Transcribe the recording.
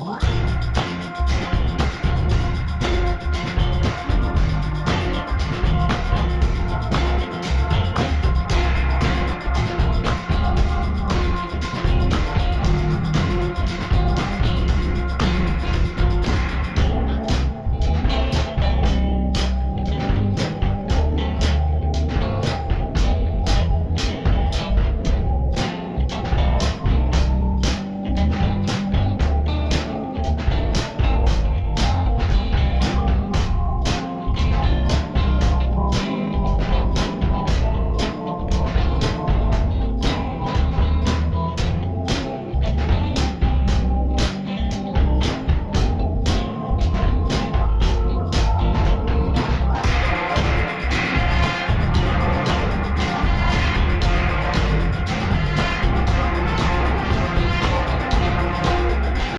What?